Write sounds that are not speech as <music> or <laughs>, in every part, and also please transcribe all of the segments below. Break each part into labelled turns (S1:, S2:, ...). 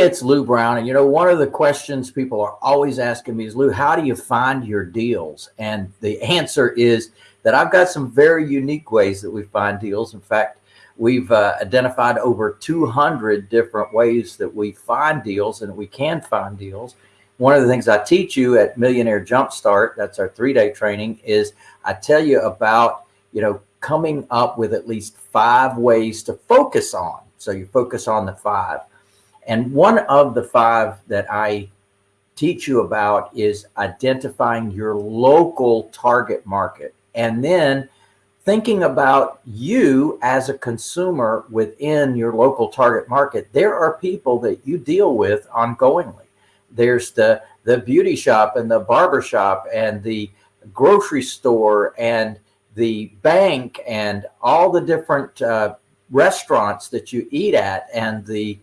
S1: It's Lou Brown. And you know, one of the questions people are always asking me is, Lou, how do you find your deals? And the answer is that I've got some very unique ways that we find deals. In fact, we've uh, identified over 200 different ways that we find deals and we can find deals. One of the things I teach you at Millionaire Jumpstart, that's our three-day training, is I tell you about, you know, coming up with at least five ways to focus on. So you focus on the five. And one of the five that I teach you about is identifying your local target market and then thinking about you as a consumer within your local target market. There are people that you deal with ongoingly. There's the, the beauty shop and the barber shop and the grocery store and the bank and all the different uh, restaurants that you eat at and the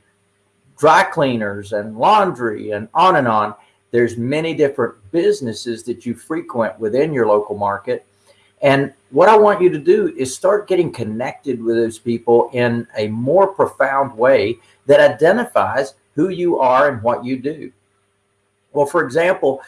S1: dry cleaners and laundry and on and on. There's many different businesses that you frequent within your local market. And what I want you to do is start getting connected with those people in a more profound way that identifies who you are and what you do. Well, for example,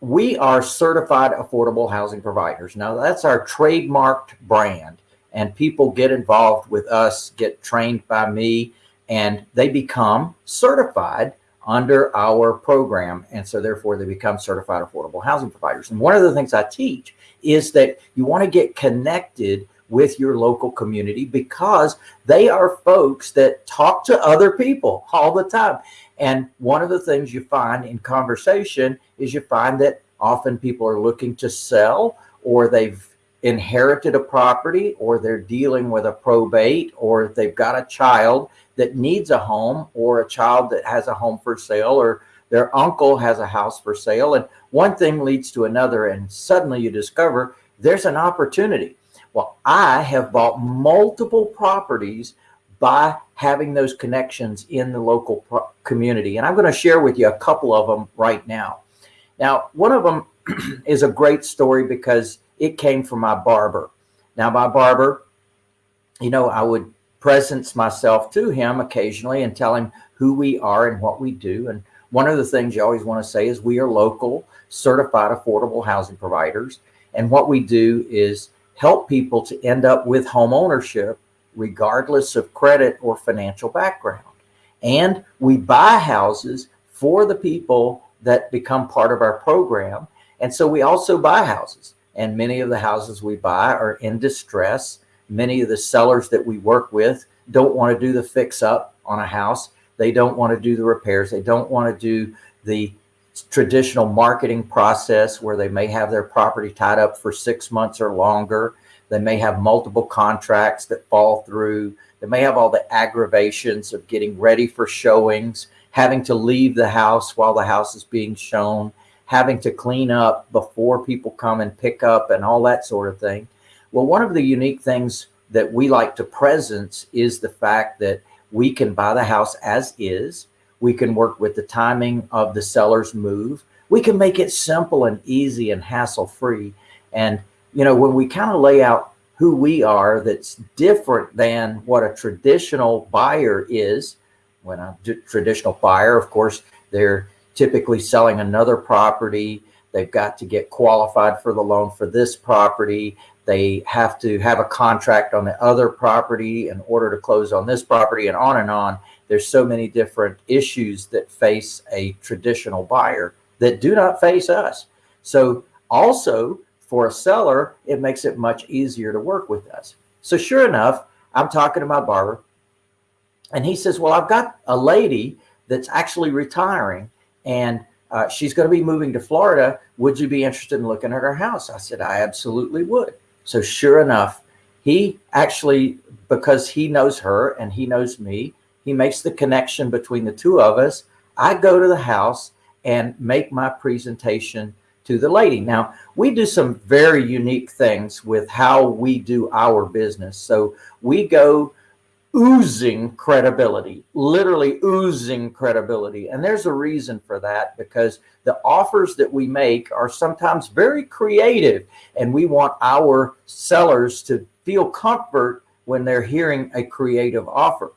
S1: we are certified affordable housing providers. Now that's our trademarked brand and people get involved with us, get trained by me, and they become certified under our program. And so therefore they become certified affordable housing providers. And one of the things I teach is that you want to get connected with your local community because they are folks that talk to other people all the time. And one of the things you find in conversation is you find that often people are looking to sell or they've inherited a property or they're dealing with a probate or they've got a child that needs a home or a child that has a home for sale or their uncle has a house for sale and one thing leads to another and suddenly you discover there's an opportunity. Well, I have bought multiple properties by having those connections in the local community. And I'm going to share with you a couple of them right now. Now, one of them <clears throat> is a great story because it came from my barber. Now, my barber, you know, I would presence myself to him occasionally and tell him who we are and what we do. And one of the things you always want to say is we are local certified affordable housing providers. And what we do is help people to end up with home ownership regardless of credit or financial background. And we buy houses for the people that become part of our program. And so we also buy houses and many of the houses we buy are in distress Many of the sellers that we work with don't want to do the fix up on a house. They don't want to do the repairs. They don't want to do the traditional marketing process where they may have their property tied up for six months or longer. They may have multiple contracts that fall through. They may have all the aggravations of getting ready for showings, having to leave the house while the house is being shown, having to clean up before people come and pick up and all that sort of thing. Well, one of the unique things that we like to presence is the fact that we can buy the house as is. We can work with the timing of the seller's move. We can make it simple and easy and hassle free. And, you know, when we kind of lay out who we are, that's different than what a traditional buyer is. When a traditional buyer, of course, they're typically selling another property. They've got to get qualified for the loan for this property. They have to have a contract on the other property in order to close on this property and on and on. There's so many different issues that face a traditional buyer that do not face us. So also for a seller, it makes it much easier to work with us. So sure enough, I'm talking to my barber and he says, well, I've got a lady that's actually retiring and uh, she's going to be moving to Florida. Would you be interested in looking at her house? I said, I absolutely would. So sure enough, he actually, because he knows her and he knows me, he makes the connection between the two of us. I go to the house and make my presentation to the lady. Now, we do some very unique things with how we do our business. So we go oozing credibility, literally oozing credibility. And there's a reason for that because the offers that we make are sometimes very creative and we want our sellers to feel comfort when they're hearing a creative offer.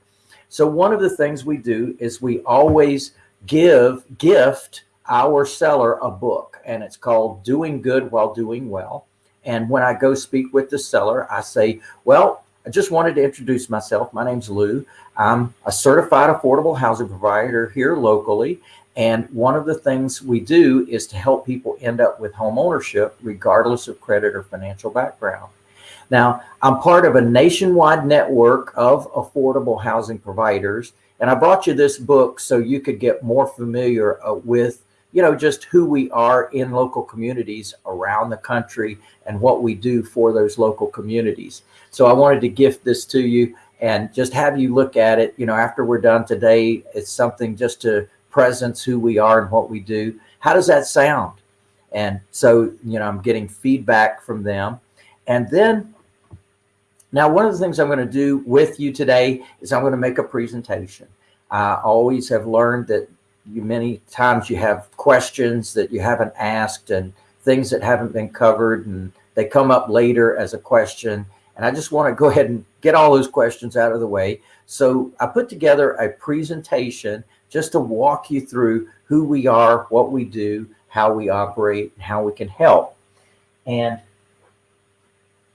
S1: So one of the things we do is we always give, gift our seller a book and it's called Doing Good While Doing Well. And when I go speak with the seller, I say, well, I just wanted to introduce myself. My name's Lou. I'm a certified affordable housing provider here locally. And one of the things we do is to help people end up with home ownership, regardless of credit or financial background. Now, I'm part of a nationwide network of affordable housing providers. And I brought you this book so you could get more familiar uh, with you know, just who we are in local communities around the country and what we do for those local communities. So I wanted to gift this to you and just have you look at it, you know, after we're done today, it's something just to presence who we are and what we do. How does that sound? And so, you know, I'm getting feedback from them. And then now one of the things I'm going to do with you today is I'm going to make a presentation. I always have learned that you many times you have questions that you haven't asked and things that haven't been covered and they come up later as a question. And I just want to go ahead and get all those questions out of the way. So I put together a presentation just to walk you through who we are, what we do, how we operate, and how we can help. And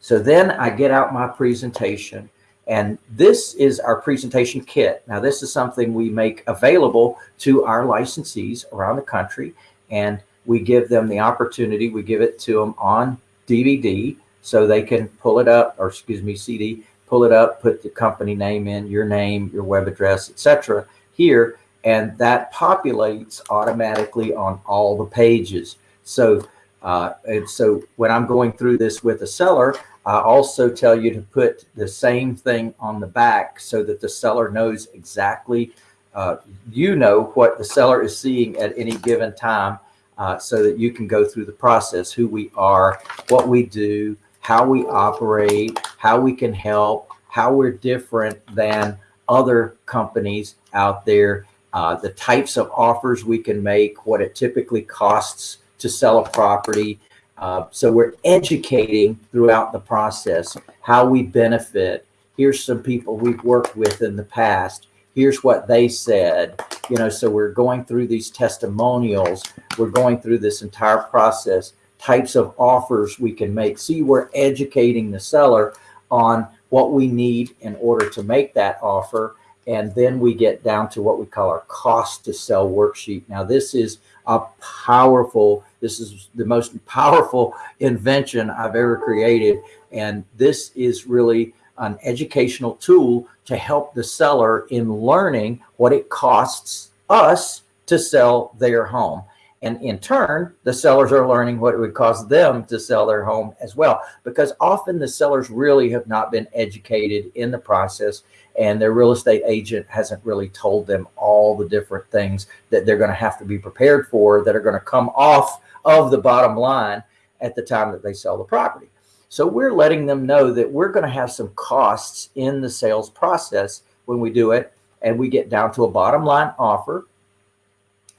S1: so then I get out my presentation and this is our presentation kit. Now, this is something we make available to our licensees around the country, and we give them the opportunity, we give it to them on DVD so they can pull it up, or excuse me, CD, pull it up, put the company name in, your name, your web address, etc. here, and that populates automatically on all the pages. So, uh, and so when I'm going through this with a seller, I also tell you to put the same thing on the back so that the seller knows exactly, uh, you know what the seller is seeing at any given time uh, so that you can go through the process, who we are, what we do, how we operate, how we can help, how we're different than other companies out there, uh, the types of offers we can make, what it typically costs to sell a property, uh, so we're educating throughout the process how we benefit. Here's some people we've worked with in the past. Here's what they said. You know, so we're going through these testimonials. We're going through this entire process, types of offers we can make. See, we're educating the seller on what we need in order to make that offer. And then we get down to what we call our cost to sell worksheet. Now, this is a powerful, this is the most powerful invention I've ever created. And this is really an educational tool to help the seller in learning what it costs us to sell their home. And in turn, the sellers are learning what it would cost them to sell their home as well, because often the sellers really have not been educated in the process and their real estate agent hasn't really told them all the different things that they're going to have to be prepared for that are going to come off of the bottom line at the time that they sell the property. So we're letting them know that we're going to have some costs in the sales process when we do it and we get down to a bottom line offer.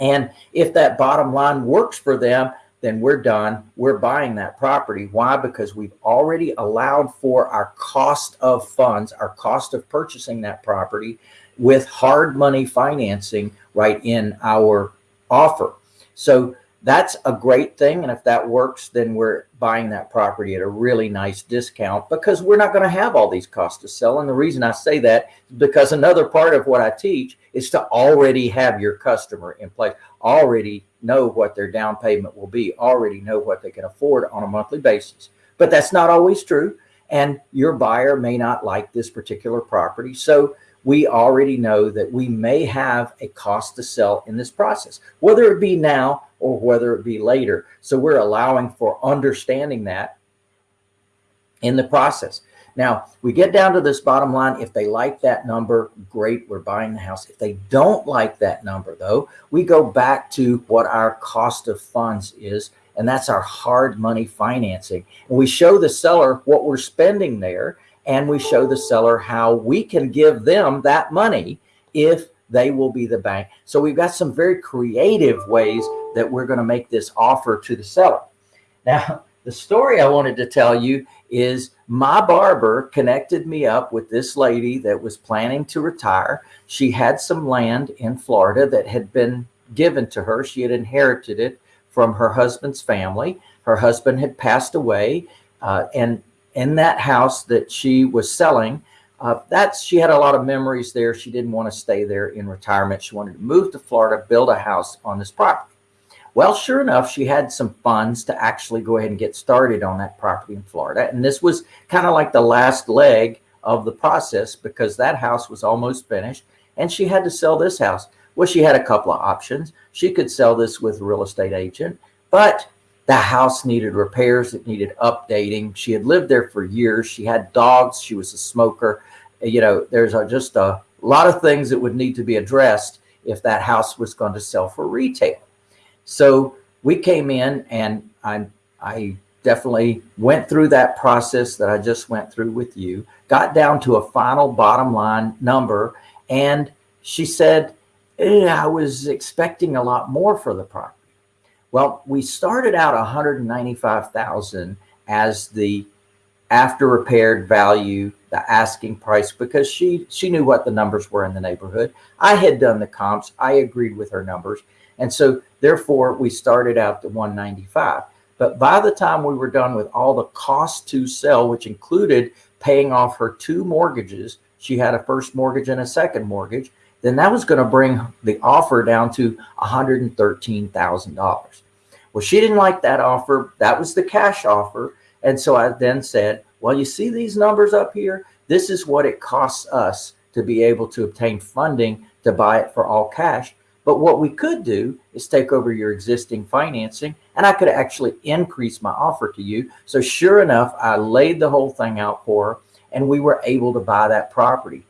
S1: And if that bottom line works for them, then we're done. We're buying that property. Why? Because we've already allowed for our cost of funds, our cost of purchasing that property with hard money financing right in our offer. So that's a great thing. And if that works, then we're buying that property at a really nice discount because we're not going to have all these costs to sell. And the reason I say that is because another part of what I teach is to already have your customer in place, already know what their down payment will be, already know what they can afford on a monthly basis. But that's not always true. And your buyer may not like this particular property. So we already know that we may have a cost to sell in this process, whether it be now or whether it be later. So we're allowing for understanding that in the process. Now we get down to this bottom line. If they like that number, great, we're buying the house. If they don't like that number though, we go back to what our cost of funds is. And that's our hard money financing. And we show the seller what we're spending there and we show the seller how we can give them that money if they will be the bank. So we've got some very creative ways that we're going to make this offer to the seller. <laughs> Now, the story I wanted to tell you is my barber connected me up with this lady that was planning to retire. She had some land in Florida that had been given to her. She had inherited it from her husband's family. Her husband had passed away. Uh, and in that house that she was selling, uh, that's she had a lot of memories there. She didn't want to stay there in retirement. She wanted to move to Florida, build a house on this property. Well, sure enough, she had some funds to actually go ahead and get started on that property in Florida. And this was kind of like the last leg of the process because that house was almost finished and she had to sell this house. Well, she had a couple of options. She could sell this with a real estate agent, but the house needed repairs. It needed updating. She had lived there for years. She had dogs. She was a smoker. You know, there's a, just a lot of things that would need to be addressed if that house was going to sell for retail. So we came in and I, I definitely went through that process that I just went through with you, got down to a final bottom line number. And she said, eh, I was expecting a lot more for the property. Well, we started out 195,000 as the after repaired value, the asking price, because she, she knew what the numbers were in the neighborhood. I had done the comps. I agreed with her numbers. And so therefore we started out to 195. But by the time we were done with all the cost to sell, which included paying off her two mortgages, she had a first mortgage and a second mortgage, then that was going to bring the offer down to $113,000. Well, she didn't like that offer. That was the cash offer. And so I then said, well, you see these numbers up here? This is what it costs us to be able to obtain funding to buy it for all cash. But what we could do is take over your existing financing and I could actually increase my offer to you. So sure enough, I laid the whole thing out for her and we were able to buy that property.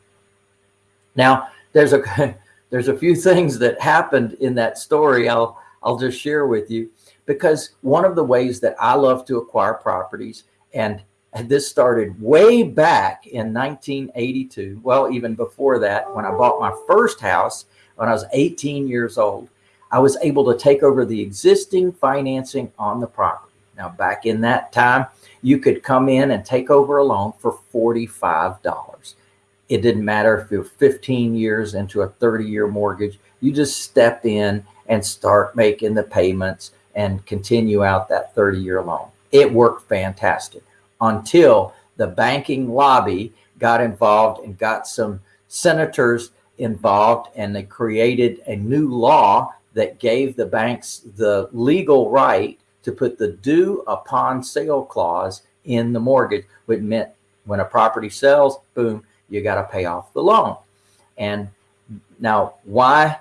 S1: Now there's a, <laughs> there's a few things that happened in that story. I'll, I'll just share with you because one of the ways that I love to acquire properties and this started way back in 1982. Well, even before that, when I bought my first house, when I was 18 years old, I was able to take over the existing financing on the property. Now, back in that time, you could come in and take over a loan for $45. It didn't matter if you're 15 years into a 30 year mortgage, you just step in and start making the payments and continue out that 30 year loan. It worked fantastic until the banking lobby got involved and got some senators involved and they created a new law that gave the banks the legal right to put the due upon sale clause in the mortgage, which meant when a property sells, boom, you got to pay off the loan. And now why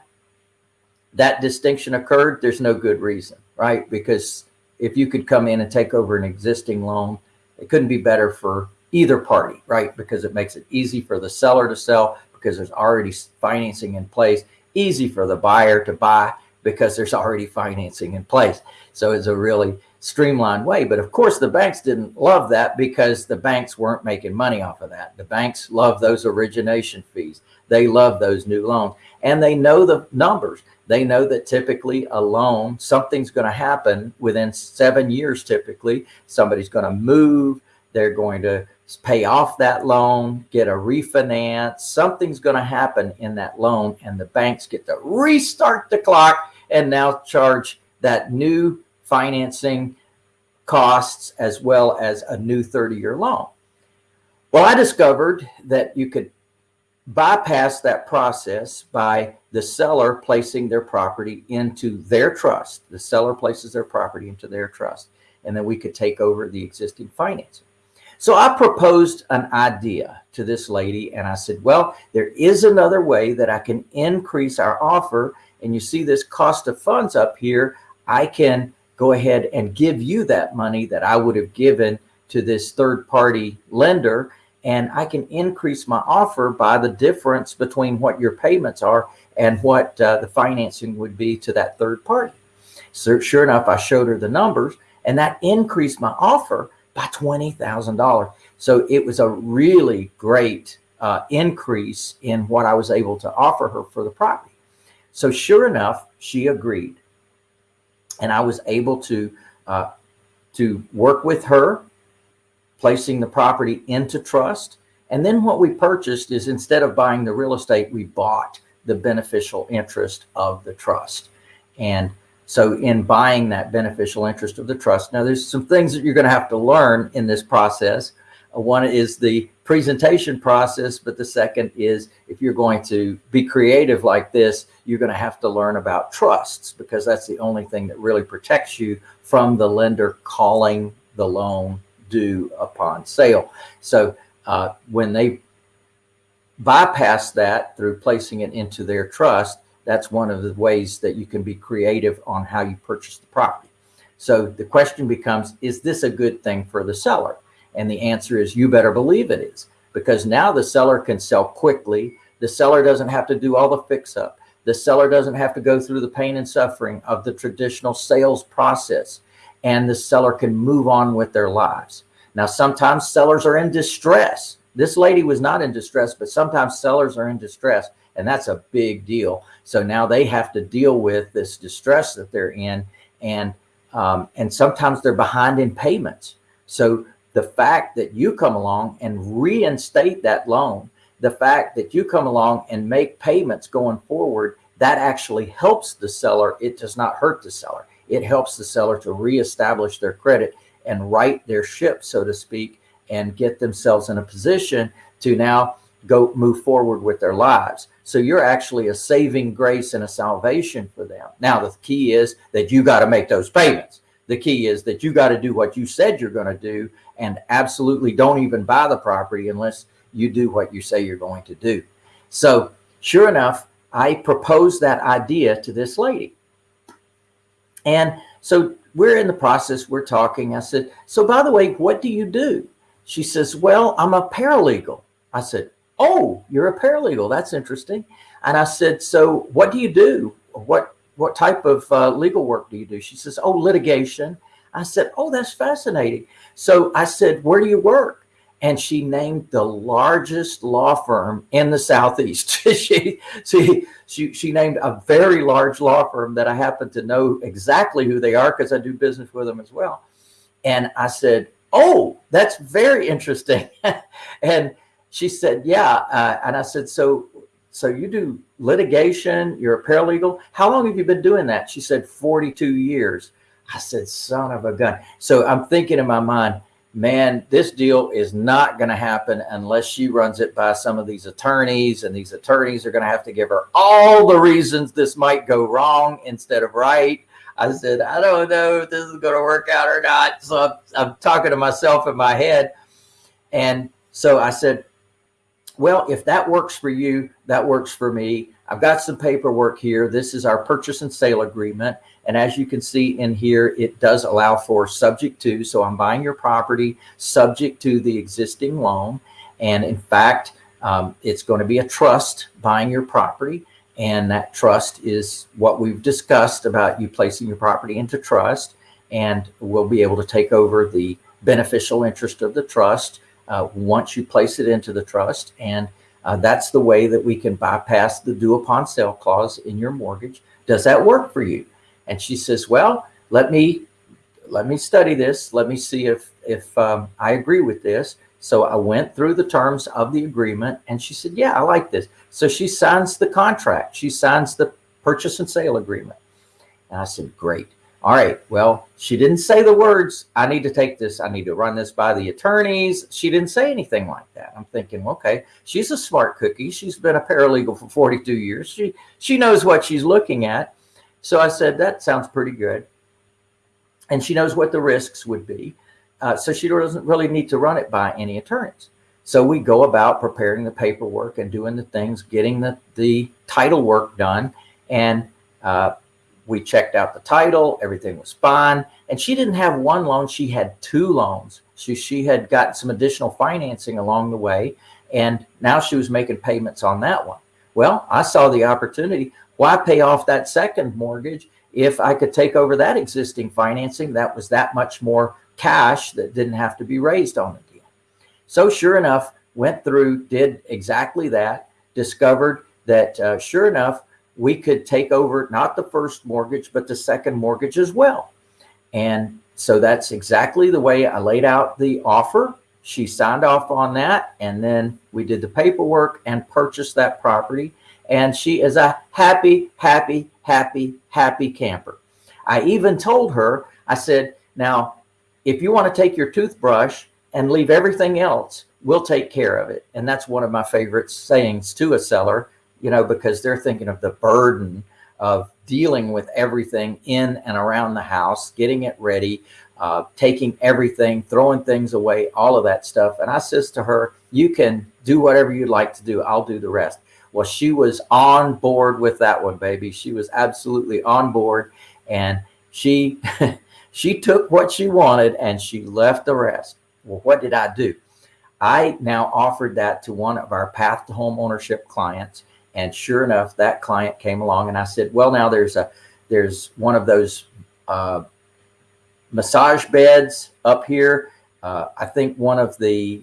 S1: that distinction occurred, there's no good reason, right? Because if you could come in and take over an existing loan, it couldn't be better for either party, right? Because it makes it easy for the seller to sell, because there's already financing in place, easy for the buyer to buy because there's already financing in place. So it's a really streamlined way. But of course, the banks didn't love that because the banks weren't making money off of that. The banks love those origination fees. They love those new loans and they know the numbers. They know that typically a loan, something's going to happen within seven years. Typically somebody's going to move. They're going to pay off that loan, get a refinance, something's going to happen in that loan and the banks get to restart the clock and now charge that new financing costs as well as a new 30 year loan. Well, I discovered that you could bypass that process by the seller placing their property into their trust. The seller places their property into their trust, and then we could take over the existing financing. So I proposed an idea to this lady and I said, well, there is another way that I can increase our offer. And you see this cost of funds up here. I can go ahead and give you that money that I would have given to this third party lender. And I can increase my offer by the difference between what your payments are and what uh, the financing would be to that third party. So sure enough, I showed her the numbers and that increased my offer by $20,000. So it was a really great uh, increase in what I was able to offer her for the property. So sure enough, she agreed. And I was able to uh, to work with her, placing the property into trust. And then what we purchased is instead of buying the real estate, we bought the beneficial interest of the trust. And so in buying that beneficial interest of the trust, now there's some things that you're going to have to learn in this process. Uh, one is the presentation process, but the second is if you're going to be creative like this, you're going to have to learn about trusts because that's the only thing that really protects you from the lender calling the loan due upon sale. So uh, when they bypass that through placing it into their trust, that's one of the ways that you can be creative on how you purchase the property. So the question becomes, is this a good thing for the seller? And the answer is you better believe it is because now the seller can sell quickly. The seller doesn't have to do all the fix up. The seller doesn't have to go through the pain and suffering of the traditional sales process and the seller can move on with their lives. Now, sometimes sellers are in distress. This lady was not in distress, but sometimes sellers are in distress and that's a big deal. So now they have to deal with this distress that they're in and um, and sometimes they're behind in payments. So the fact that you come along and reinstate that loan, the fact that you come along and make payments going forward, that actually helps the seller. It does not hurt the seller. It helps the seller to reestablish their credit and right their ship, so to speak, and get themselves in a position to now go move forward with their lives. So you're actually a saving grace and a salvation for them. Now, the key is that you got to make those payments. The key is that you got to do what you said you're going to do and absolutely don't even buy the property unless you do what you say you're going to do. So sure enough, I proposed that idea to this lady. And so we're in the process, we're talking. I said, so by the way, what do you do? She says, well, I'm a paralegal. I said, oh, you're a paralegal. That's interesting. And I said, so what do you do? What, what type of uh, legal work do you do? She says, oh, litigation. I said, oh, that's fascinating. So I said, where do you work? And she named the largest law firm in the Southeast. <laughs> she, she, she, she named a very large law firm that I happen to know exactly who they are because I do business with them as well. And I said, oh, that's very interesting. <laughs> and she said, yeah. Uh, and I said, so, so you do litigation, you're a paralegal. How long have you been doing that? She said, 42 years. I said, son of a gun. So I'm thinking in my mind, man, this deal is not going to happen unless she runs it by some of these attorneys and these attorneys are going to have to give her all the reasons this might go wrong instead of right. I said, I don't know if this is going to work out or not. So I'm, I'm talking to myself in my head. And so I said, well, if that works for you, that works for me. I've got some paperwork here. This is our purchase and sale agreement. And as you can see in here, it does allow for subject to. So I'm buying your property subject to the existing loan. And in fact, um, it's going to be a trust buying your property. And that trust is what we've discussed about you placing your property into trust. And we'll be able to take over the beneficial interest of the trust uh, once you place it into the trust. And uh, that's the way that we can bypass the due upon sale clause in your mortgage. Does that work for you? And she says, well, let me let me study this. Let me see if if um, I agree with this. So I went through the terms of the agreement and she said, yeah, I like this. So she signs the contract. She signs the purchase and sale agreement. And I said, great. All right. Well, she didn't say the words, I need to take this. I need to run this by the attorneys. She didn't say anything like that. I'm thinking, okay, she's a smart cookie. She's been a paralegal for 42 years. She, she knows what she's looking at. So I said, that sounds pretty good. And she knows what the risks would be. Uh, so she doesn't really need to run it by any attorneys. So we go about preparing the paperwork and doing the things, getting the, the title work done. And uh, we checked out the title, everything was fine. And she didn't have one loan, she had two loans. She, she had gotten some additional financing along the way. And now she was making payments on that one. Well, I saw the opportunity. Why pay off that second mortgage if I could take over that existing financing that was that much more cash that didn't have to be raised on the deal. So sure enough, went through, did exactly that, discovered that uh, sure enough, we could take over not the first mortgage, but the second mortgage as well. And so that's exactly the way I laid out the offer. She signed off on that. And then we did the paperwork and purchased that property. And she is a happy, happy, happy, happy camper. I even told her, I said, now, if you want to take your toothbrush and leave everything else, we'll take care of it. And that's one of my favorite sayings to a seller, you know, because they're thinking of the burden of dealing with everything in and around the house, getting it ready, uh, taking everything, throwing things away, all of that stuff. And I says to her, you can do whatever you'd like to do. I'll do the rest. Well, she was on board with that one, baby. She was absolutely on board. And she, <laughs> she took what she wanted and she left the rest. Well, what did I do? I now offered that to one of our path to home ownership clients. And sure enough, that client came along and I said, well, now there's a, there's one of those uh, massage beds up here. Uh, I think one of the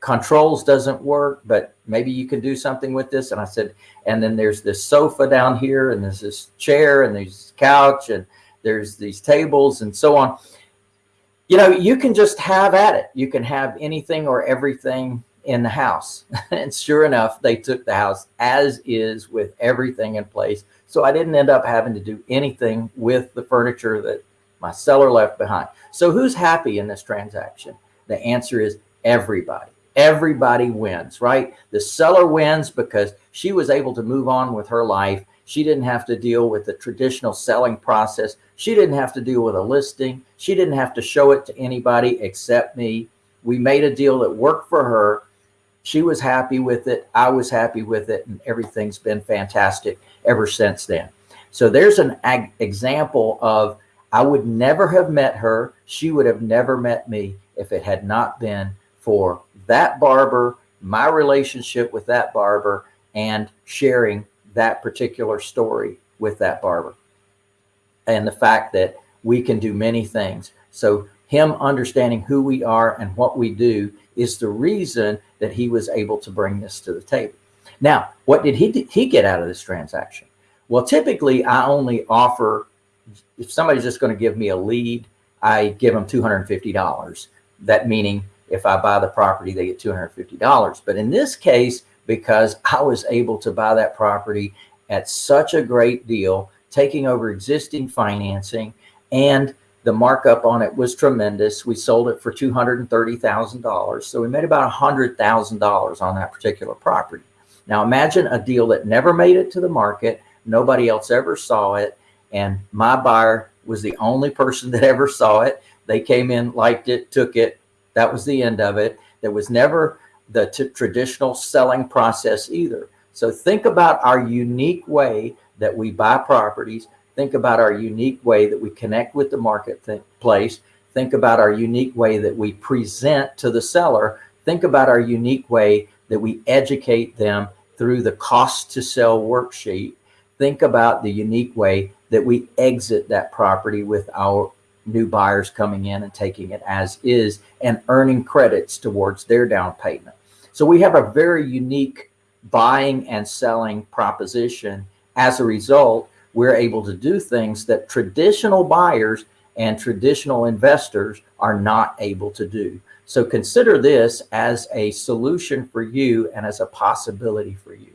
S1: controls doesn't work, but maybe you can do something with this. And I said, and then there's this sofa down here and there's this chair and there's couch and there's these tables and so on. You know, you can just have at it. You can have anything or everything in the house. <laughs> and sure enough, they took the house as is with everything in place. So I didn't end up having to do anything with the furniture that my seller left behind. So who's happy in this transaction? The answer is everybody. Everybody wins, right? The seller wins because she was able to move on with her life. She didn't have to deal with the traditional selling process. She didn't have to deal with a listing. She didn't have to show it to anybody except me. We made a deal that worked for her she was happy with it. I was happy with it and everything's been fantastic ever since then. So there's an example of, I would never have met her. She would have never met me if it had not been for that barber, my relationship with that barber and sharing that particular story with that barber. And the fact that we can do many things. So him understanding who we are and what we do is the reason that he was able to bring this to the table. Now, what did he, he get out of this transaction? Well, typically I only offer, if somebody's just going to give me a lead, I give them $250. That meaning if I buy the property, they get $250. But in this case, because I was able to buy that property at such a great deal, taking over existing financing and the markup on it was tremendous. We sold it for $230,000. So we made about $100,000 on that particular property. Now imagine a deal that never made it to the market. Nobody else ever saw it. And my buyer was the only person <laughs> that ever saw it. They came in, liked it, took it. That was the end of it. There was never the traditional selling process either. So think about our unique way that we buy properties Think about our unique way that we connect with the marketplace. Think about our unique way that we present to the seller. Think about our unique way that we educate them through the cost to sell worksheet. Think about the unique way that we exit that property with our new buyers coming in and taking it as is and earning credits towards their down payment. So we have a very unique buying and selling proposition as a result we're able to do things that traditional buyers and traditional investors are not able to do. So consider this as a solution for you and as a possibility for you.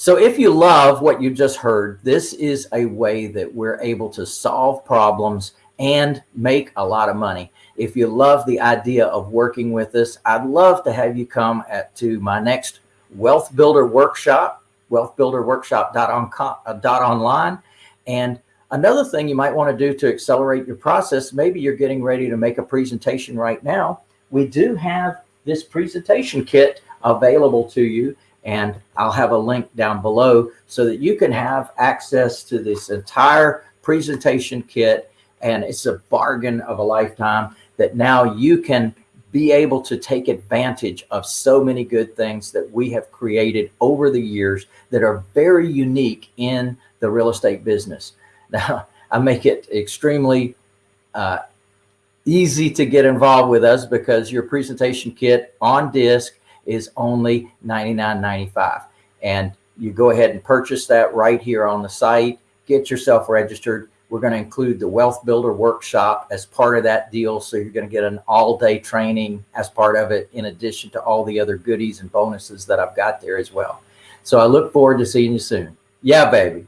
S1: So if you love what you just heard, this is a way that we're able to solve problems and make a lot of money. If you love the idea of working with us, I'd love to have you come at, to my next Wealth Builder Workshop wealthbuilderworkshop.online. Uh, and another thing you might want to do to accelerate your process, maybe you're getting ready to make a presentation right now. We do have this presentation kit available to you and I'll have a link down below so that you can have access to this entire presentation kit and it's a bargain of a lifetime that now you can be able to take advantage of so many good things that we have created over the years that are very unique in the real estate business. <laughs> Now, I make it extremely uh, easy to get involved with us because your presentation kit on disc is only $99.95. And you go ahead and purchase that right here on the site, get yourself registered. We're going to include the Wealth Builder Workshop as part of that deal. So you're going to get an all day training as part of it, in addition to all the other goodies and bonuses that I've got there as well. So I look forward to seeing you soon. Yeah, baby.